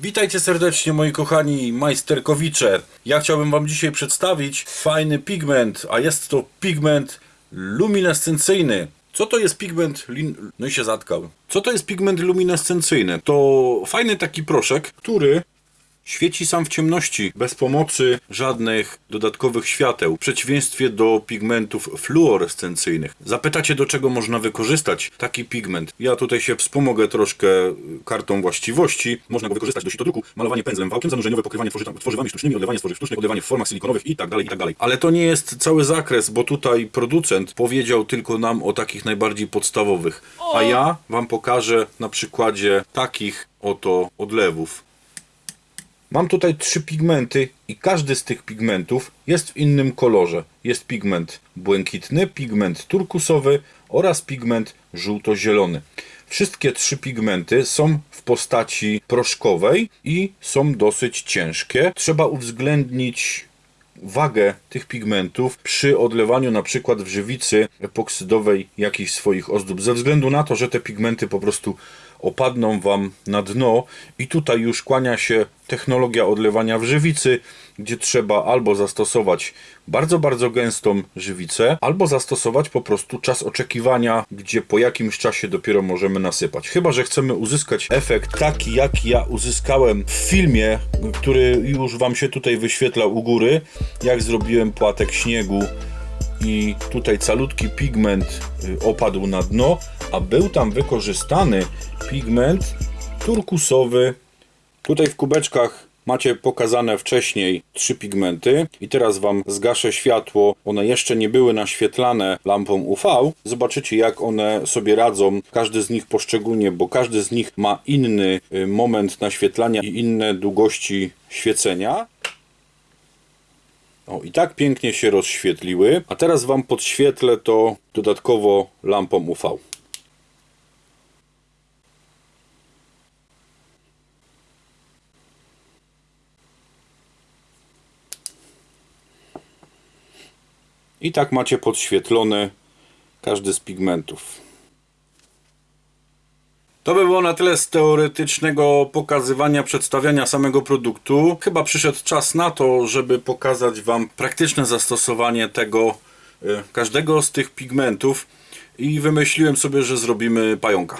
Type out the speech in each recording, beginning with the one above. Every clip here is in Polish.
Witajcie serdecznie moi kochani majsterkowicze. Ja chciałbym wam dzisiaj przedstawić fajny pigment, a jest to pigment luminescencyjny. Co to jest pigment lin... No i się zatkał. Co to jest pigment luminescencyjny? To fajny taki proszek, który Świeci sam w ciemności, bez pomocy żadnych dodatkowych świateł, w przeciwieństwie do pigmentów fluorescencyjnych. Zapytacie, do czego można wykorzystać taki pigment. Ja tutaj się wspomogę troszkę kartą właściwości. Można go wykorzystać do sitodruku, malowanie pędzlem wałkiem, zanurzeniowe pokrywanie tworzywami sztucznymi, odlewanie z tworzyw sztucznych, odlewanie w formach silikonowych i tak dalej, i tak dalej. Ale to nie jest cały zakres, bo tutaj producent powiedział tylko nam o takich najbardziej podstawowych. A ja wam pokażę na przykładzie takich oto odlewów. Mam tutaj trzy pigmenty i każdy z tych pigmentów jest w innym kolorze. Jest pigment błękitny, pigment turkusowy oraz pigment żółto-zielony. Wszystkie trzy pigmenty są w postaci proszkowej i są dosyć ciężkie. Trzeba uwzględnić wagę tych pigmentów przy odlewaniu na przykład w żywicy epoksydowej jakichś swoich ozdób, ze względu na to, że te pigmenty po prostu opadną Wam na dno i tutaj już kłania się technologia odlewania w żywicy, gdzie trzeba albo zastosować bardzo, bardzo gęstą żywicę, albo zastosować po prostu czas oczekiwania, gdzie po jakimś czasie dopiero możemy nasypać. Chyba, że chcemy uzyskać efekt taki, jak ja uzyskałem w filmie, który już Wam się tutaj wyświetla u góry, jak zrobiłem płatek śniegu i tutaj calutki pigment y, opadł na dno, a był tam wykorzystany pigment turkusowy. Tutaj w kubeczkach macie pokazane wcześniej trzy pigmenty i teraz Wam zgaszę światło. One jeszcze nie były naświetlane lampą UV. Zobaczycie jak one sobie radzą, każdy z nich poszczególnie, bo każdy z nich ma inny y, moment naświetlania i inne długości świecenia. O, i tak pięknie się rozświetliły. A teraz Wam podświetlę to dodatkowo lampą UV. I tak macie podświetlony każdy z pigmentów. To by było na tyle z teoretycznego pokazywania, przedstawiania samego produktu. Chyba przyszedł czas na to, żeby pokazać Wam praktyczne zastosowanie tego, y, każdego z tych pigmentów i wymyśliłem sobie, że zrobimy pająka.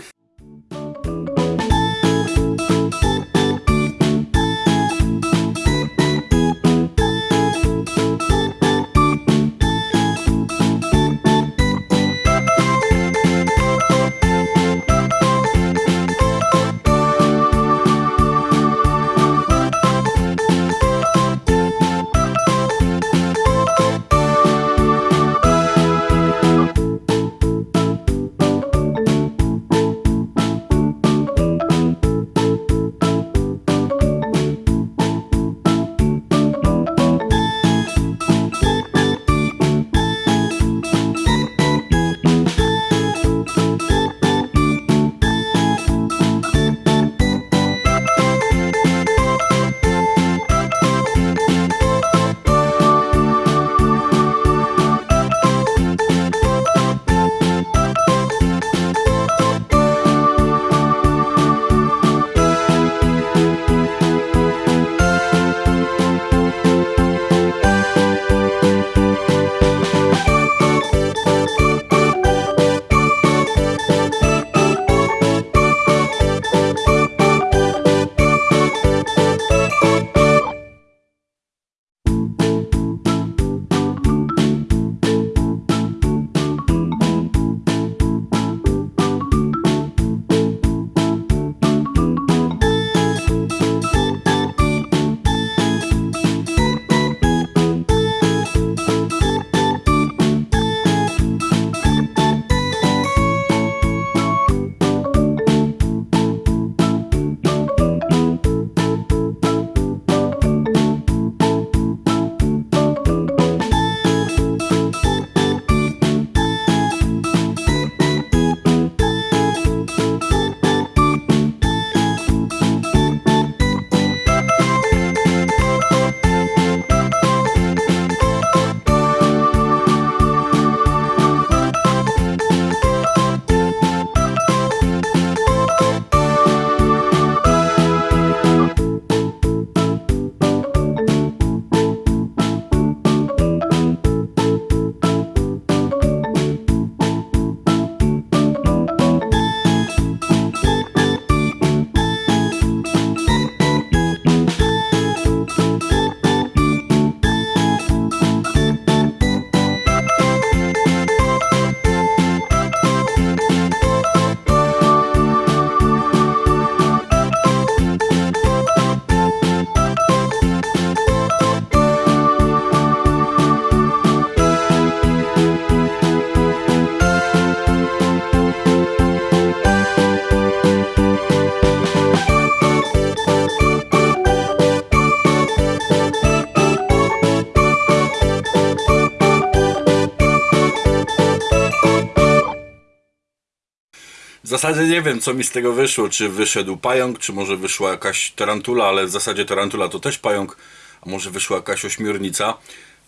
W zasadzie nie wiem, co mi z tego wyszło. Czy wyszedł pająk, czy może wyszła jakaś tarantula, ale w zasadzie tarantula to też pająk, a może wyszła jakaś ośmiornica.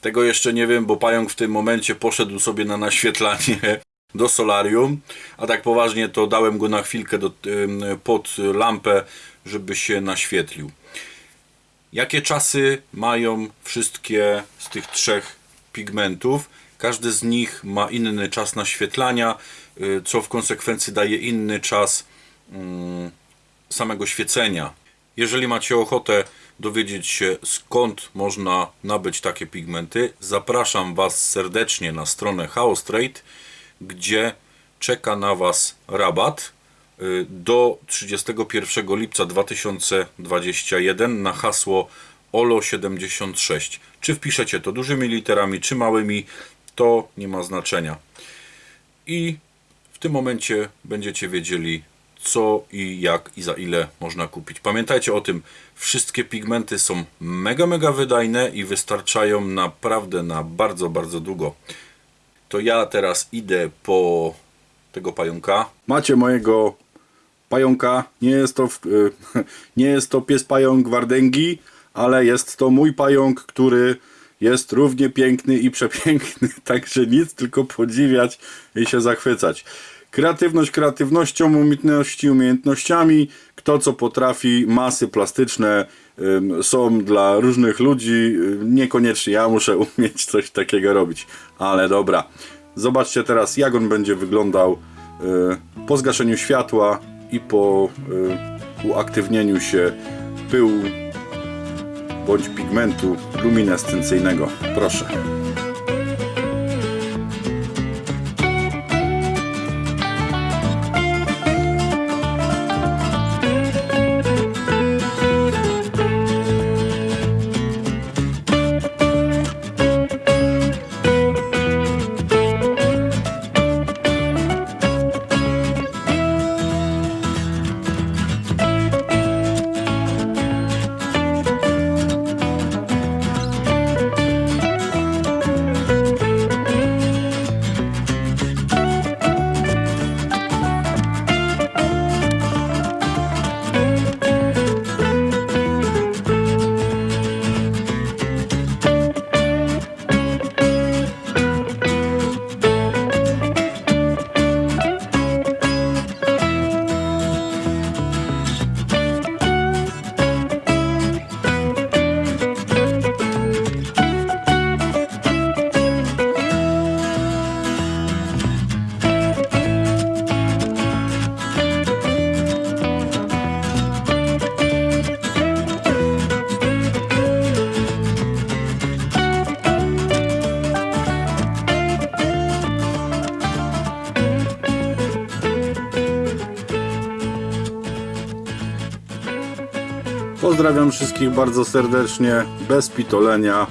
Tego jeszcze nie wiem, bo pająk w tym momencie poszedł sobie na naświetlanie do solarium, a tak poważnie to dałem go na chwilkę do, pod lampę, żeby się naświetlił. Jakie czasy mają wszystkie z tych trzech pigmentów? Każdy z nich ma inny czas naświetlania, y, co w konsekwencji daje inny czas mm, samego świecenia. Jeżeli macie ochotę dowiedzieć się skąd można nabyć takie pigmenty, zapraszam Was serdecznie na stronę Chaos Trade, gdzie czeka na Was rabat y, do 31 lipca 2021 na hasło OLO76. Czy wpiszecie to dużymi literami, czy małymi, to nie ma znaczenia. I w tym momencie będziecie wiedzieli, co i jak i za ile można kupić. Pamiętajcie o tym, wszystkie pigmenty są mega, mega wydajne i wystarczają naprawdę na bardzo, bardzo długo. To ja teraz idę po tego pająka. Macie mojego pająka. Nie jest to, nie jest to pies pająk Wardęgi, ale jest to mój pająk, który jest równie piękny i przepiękny. Także nic, tylko podziwiać i się zachwycać. Kreatywność kreatywnością, umiejętności umiejętnościami. Kto co potrafi, masy plastyczne ym, są dla różnych ludzi. Y, Niekoniecznie ja muszę umieć coś takiego robić. Ale dobra. Zobaczcie teraz, jak on będzie wyglądał y, po zgaszeniu światła i po y, uaktywnieniu się pyłu bądź pigmentu luminescencyjnego. Proszę. Pozdrawiam wszystkich bardzo serdecznie, bez pitolenia.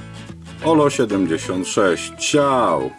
Olo76. Ciao!